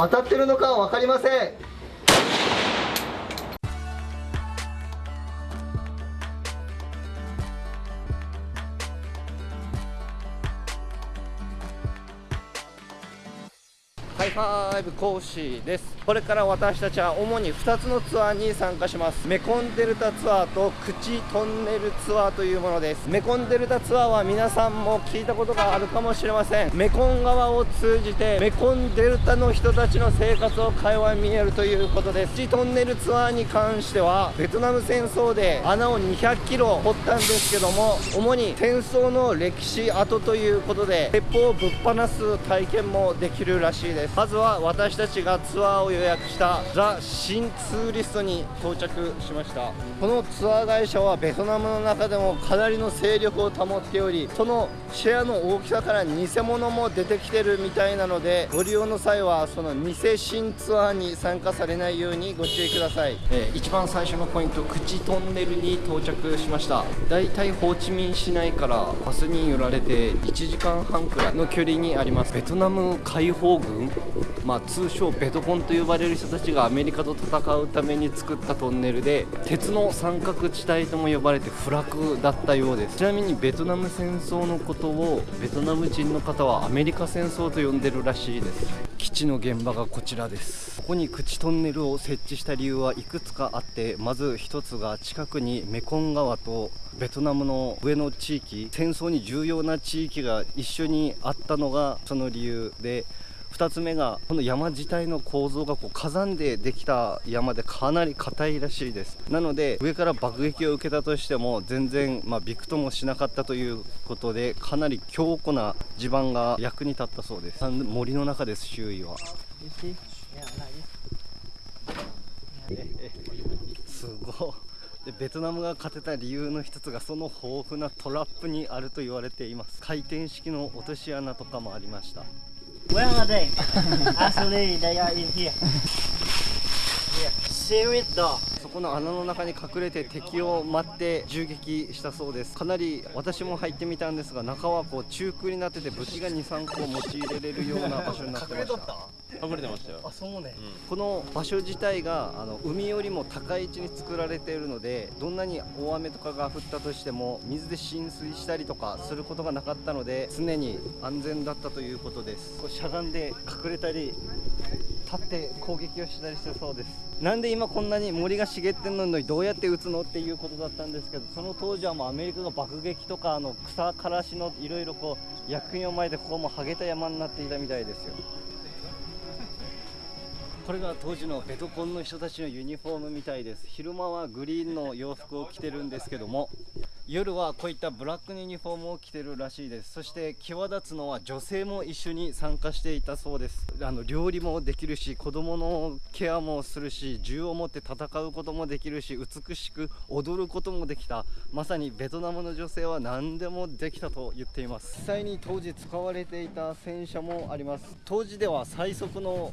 当たってるのかは分かりません。ハイファイブ講師です。これから私たちは主に2つのツアーに参加します。メコンデルタツアーとクチトンネルツアーというものです。メコンデルタツアーは皆さんも聞いたことがあるかもしれません。メコン川を通じてメコンデルタの人たちの生活を垣間見えるということです。クチトンネルツアーに関してはベトナム戦争で穴を200キロ掘ったんですけども主に戦争の歴史跡ということで鉄砲をぶっ放す体験もできるらしいです。まずは私たちがツアーを予約したザ・新ツーリストに到着しました。このツアー会社はベトナムの中でもかなりの勢力を保っておりそのシェアの大きさから偽物も出てきてるみたいなのでご利用の際はその偽新ツアーに参加されないようにご注意ください、えー一番最初のポイント口トンネルに到着しました。だいたいホーチミン市内からバスに揺られて1時間半くらいの距離にあります。ベトナム解放軍まあ、通称ベトコンと呼ばれる人たちがアメリカと戦うために作ったトンネルで鉄の三角地帯とも呼ばれて不落だったようです。ちなみにベトナム戦争のことをベトナム人の方はアメリカ戦争と呼んでるらしいです。基地の現場がこちらです。ここに口トンネルを設置した理由はいくつかあってまず一つが近くにメコン川とベトナムの上の地域戦争に重要な地域が一緒にあったのがその理由で2つ目がこの山自体の構造がこう火山でできた山でかなり硬いらしいです。なので上から爆撃を受けたとしても全然まあびくともしなかったということでかなり強固な地盤が役に立ったそうです。森の中です周囲は。ええ すごい。でベトナムが勝てた理由の一つがその豊富なトラップにあると言われています。回転式の落とし穴とかもありました Where are they? Actually, they are in here. Here. Secret door. そこの穴の中に隠れて敵を待って銃撃したそうです。かなり私も入ってみたんですが中はこう中空になってて武器が23個用いられるような場所になってました。隠れてましたよ。あ、そうね。この場所自体があの海よりも高い位置に作られているのでどんなに大雨とかが降ったとしても水で浸水したりとかすることがなかったので常に安全だったということです。こうしゃがんで隠れたり立って攻撃をしたりしてそうです。なんで今こんなに森が茂ってんのにどうやって撃つのっていうことだったんですけどその当時はもうアメリカが爆撃とかあの草からしのいろいろこう薬品をまいてここもハゲた山になっていたみたいですよ。これが当時のベトコンの人たちのユニフォームみたいです。昼間はグリーンの洋服を着てるんですけども夜はこういったブラックユニフォームを着てるらしいです。そして際立つのは女性も一緒に参加していたそうです。あの料理もできるし子供のケアもするし銃を持って戦うこともできるし美しく踊ることもできた。まさにベトナムの女性は何でもできたと言っています。実際に当時使われていた戦車もあります。当時では最速の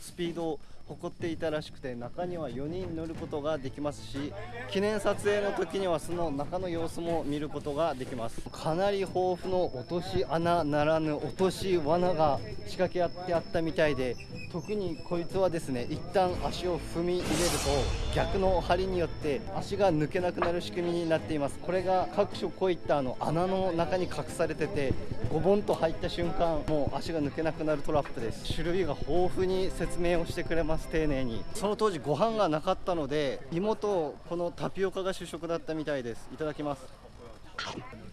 スピード誇っていたらしくて中には4人乗ることができますし記念撮影の時にはその中の様子も見ることができます。かなり豊富の落とし穴ならぬ落とし罠が仕掛け合ってあったみたいで特にこいつはですね一旦足を踏み入れると逆の針によって足が抜けなくなる仕組みになっています。これが各所こういったあの穴の中に隠されててゴボンと入った瞬間もう足が抜けなくなるトラップです。種類が豊富に説明をしてくれます丁寧に。その当時ご飯がなかったので芋とこのタピオカが主食だったみたいです。いただきます。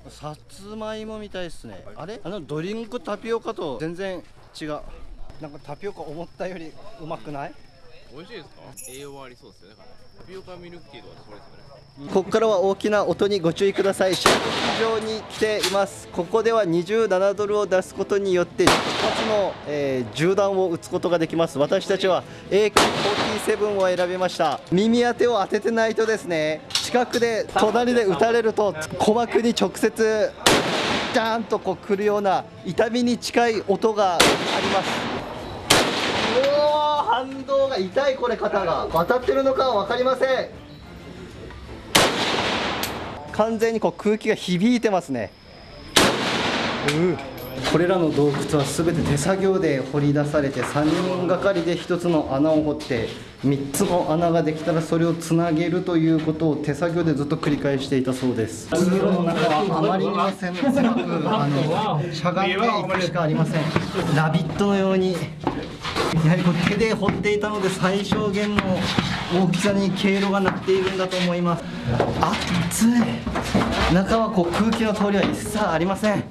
さつまいもみたいですね。あれ？あのドリンクタピオカと全然違う。なんかタピオカ思ったよりうまくない？美味しいですか？栄養はありそうですよね。タピオカミルクティーとかそれですよね。ここからは大きな音にご注意ください。射撃場に来ています。ここでは27ドルを出すことによって一発の、えー銃弾を撃つことができます。私たちは AK47 を選びました。耳当てを当ててないとですね近くで隣で撃たれると鼓膜に直接ジャーンとこう来るような痛みに近い音があります。反動が痛いこれ肩が。渡ってるのかは分かりません。完全にこう空気が響いてますね。うこれらの洞窟は全て手作業で掘り出されて3人がかりで1つの穴を掘って3つの穴ができたらそれをつなげるということを手作業でずっと繰り返していたそうです。海路の中はあまりにも狭くあのしゃがんでいくしかありません。ラビットのようにやはりこう手で掘っていたので最小限の大きさに経路がなっているんだと思います。暑い。中はこう空気の通りは一切ありません。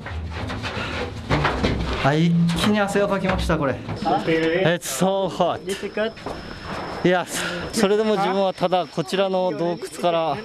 はい、一気に汗をかきましたこれ。It's so hot. いやそれでも自分はただこちらの洞窟から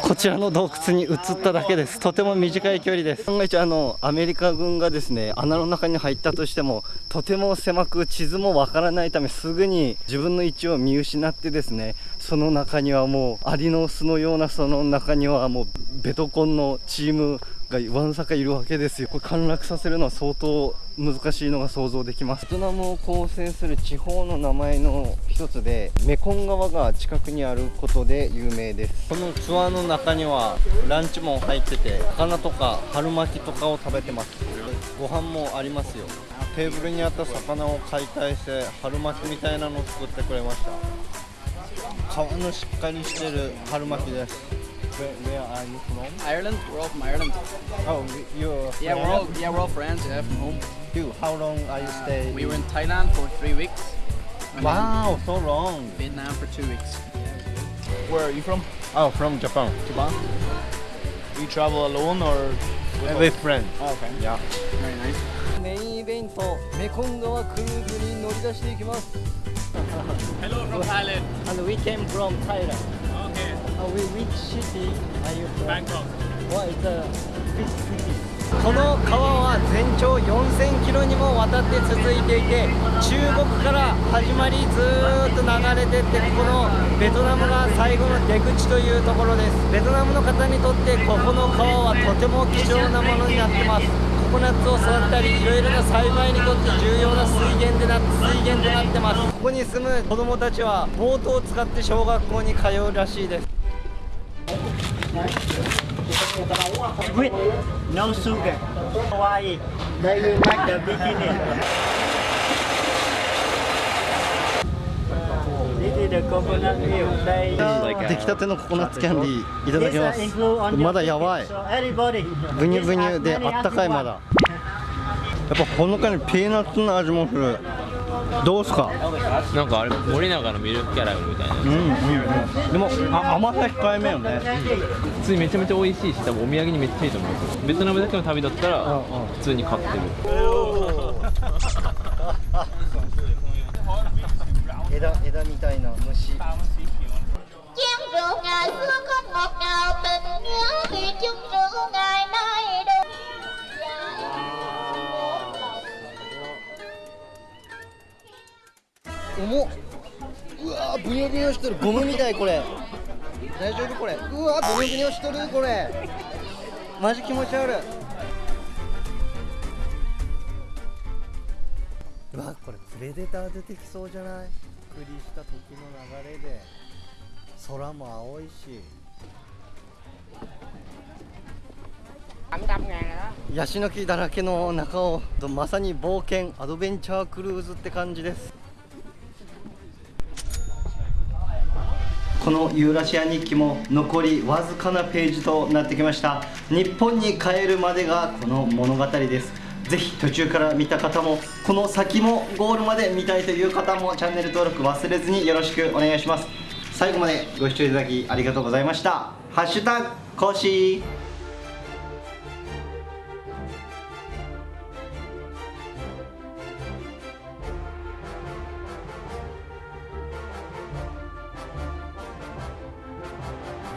こちらの洞窟に移っただけです。とても短い距離です。万が一あのアメリカ軍がですね穴の中に入ったとしてもとても狭く地図もわからないためすぐに自分の位置を見失ってですねその中にはもうアリの巣のようなその中にはもうベトコンのチームがわんさかいるわけですよ。これ陥落させるのは相当難しいのが想像できます。ベトナムを構成する地方の名前の一つでメコン川が近くにあることで有名です。このツアーの中にはランチも入ってて魚とか春巻きとかを食べてます。ご飯もありますよ。テーブルにあった魚を解体して春巻きみたいなのを作ってくれました。皮のしっかりしてる春巻きです。Where, where are you from? Ireland. We're all from Ireland. Oh, you're Yeah, we're all yeah we're all friends. Yeah, from home. You, how long are you stay? We were in Thailand for three weeks. and then Wow, so long. Vietnam for two weeks. Where are you from? Oh, from Japan. Japan. You travel alone or With friends. Oh, okay. Yeah. Very nice. メインイベント、メコン川クルーズに乗り出していきます。 Hello from Thailand. And we came from Thailand. Uh, we, which city are you from? Bangkok. What is the big city? この川は全長4000キロにもわたって続いていて中国から始まりずーっと流れてってこのベトナムが最後の出口というところですベトナムの方にとってここの川はとても貴重なものになってますココナッツを育ったりいろいろな栽培にとって重要な水源でな水源となってますここに住む子供たちはボートを使って小学校に通うらしいです With たてのココナッツキャンディいただきます。まだやばい。ブニュブニュであったかいまだ。やっぱほのかにピーナッツの味もする。どうすか？なんかあれ森永のミルクキャラメルみたいなうんうんうん。でもあ甘さ控えめよね。普通にめちゃめちゃ美味しいし多分お土産にめっちゃいいと思いますベトナムだけの旅だったら普通に買ってる。枝枝みたいな虫。chén rượu ngày xưa không ngọt ngào tình nhớ thì chung rượu ngày nay 重っ。うわーブニョブニョしとるゴムみたいこれ。大丈夫これ。うわーブニョブニョしとるこれ。マジ気持ち悪い。うわこれプレデター出てきそうじゃない？クリした時の流れで。空も青いし。ヤシの木だらけの中をまさに冒険アドベンチャークルーズって感じですこのユーラシア日記も残りわずかなページとなってきました。日本に帰るまでがこの物語です。ぜひ途中から見た方もこの先もゴールまで見たいという方もチャンネル登録忘れずによろしくお願いします。最後までご視聴いただきありがとうございました。ハッシュタグコーシー。